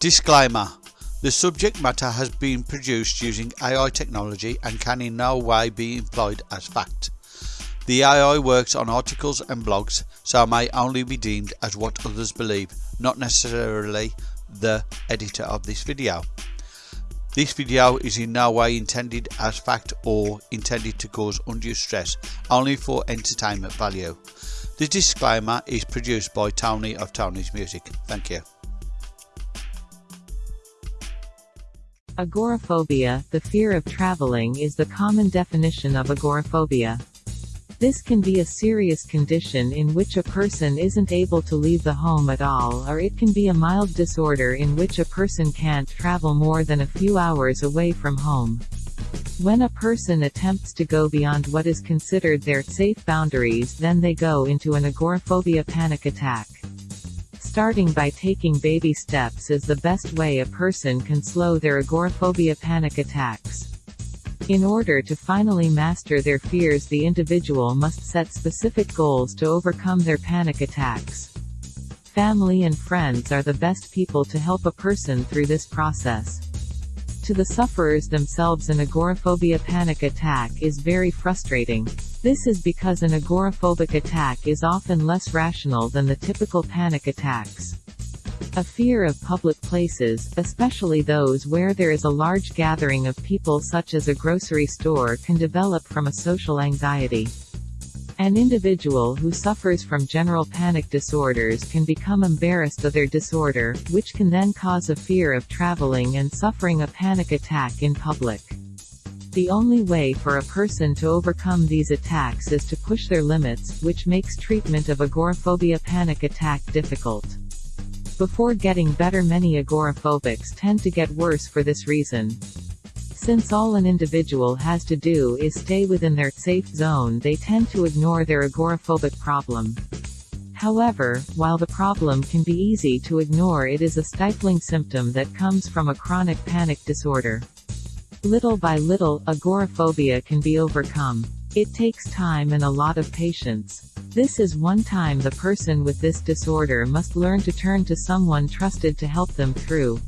Disclaimer The subject matter has been produced using AI technology and can in no way be employed as fact. The AI works on articles and blogs, so may only be deemed as what others believe, not necessarily the editor of this video. This video is in no way intended as fact or intended to cause undue stress, only for entertainment value. The disclaimer is produced by Tony of Tony's Music. Thank you. Agoraphobia, the fear of traveling is the common definition of agoraphobia. This can be a serious condition in which a person isn't able to leave the home at all or it can be a mild disorder in which a person can't travel more than a few hours away from home. When a person attempts to go beyond what is considered their safe boundaries then they go into an agoraphobia panic attack. Starting by taking baby steps is the best way a person can slow their agoraphobia panic attacks. In order to finally master their fears the individual must set specific goals to overcome their panic attacks. Family and friends are the best people to help a person through this process. To the sufferers themselves an agoraphobia panic attack is very frustrating. This is because an agoraphobic attack is often less rational than the typical panic attacks. A fear of public places, especially those where there is a large gathering of people such as a grocery store can develop from a social anxiety. An individual who suffers from general panic disorders can become embarrassed of their disorder, which can then cause a fear of traveling and suffering a panic attack in public. The only way for a person to overcome these attacks is to push their limits, which makes treatment of agoraphobia panic attack difficult. Before getting better many agoraphobics tend to get worse for this reason. Since all an individual has to do is stay within their safe zone they tend to ignore their agoraphobic problem. However, while the problem can be easy to ignore it is a stifling symptom that comes from a chronic panic disorder. Little by little, agoraphobia can be overcome. It takes time and a lot of patience. This is one time the person with this disorder must learn to turn to someone trusted to help them through.